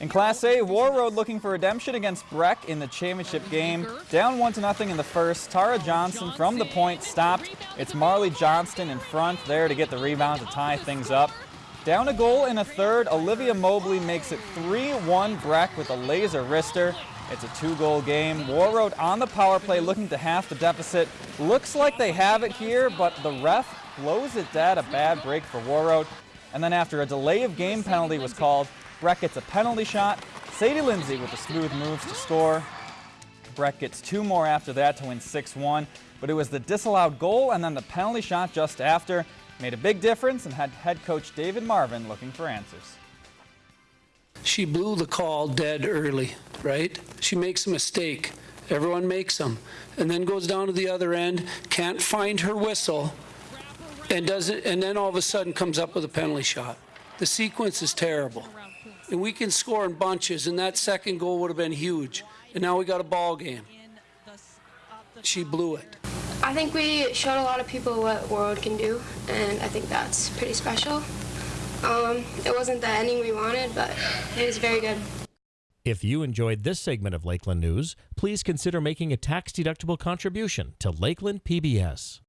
In Class A, Warroad looking for redemption against Breck in the championship game. Down one to nothing in the first. Tara Johnson from the point stopped. It's Marley Johnston in front there to get the rebound to tie things up. Down a goal in a third, Olivia Mobley makes it 3-1 Breck with a laser wrister. It's a two-goal game. Warroad on the power play looking to half the deficit. Looks like they have it here, but the ref blows it dead. A bad break for Warroad. And then after a delay of game penalty was called, Breck gets a penalty shot. Sadie Lindsay with the smooth moves to score. Breck gets two more after that to win 6-1, but it was the disallowed goal and then the penalty shot just after made a big difference and had head coach David Marvin looking for answers. She blew the call dead early, right? She makes a mistake. Everyone makes them. And then goes down to the other end, can't find her whistle, and does it, and then all of a sudden comes up with a penalty shot. The sequence is terrible. And we can score in bunches, and that second goal would have been huge. And now we got a ball game. She blew it. I think we showed a lot of people what Warroad can do, and I think that's pretty special. Um, it wasn't the ending we wanted, but it was very good. If you enjoyed this segment of Lakeland News, please consider making a tax-deductible contribution to Lakeland PBS.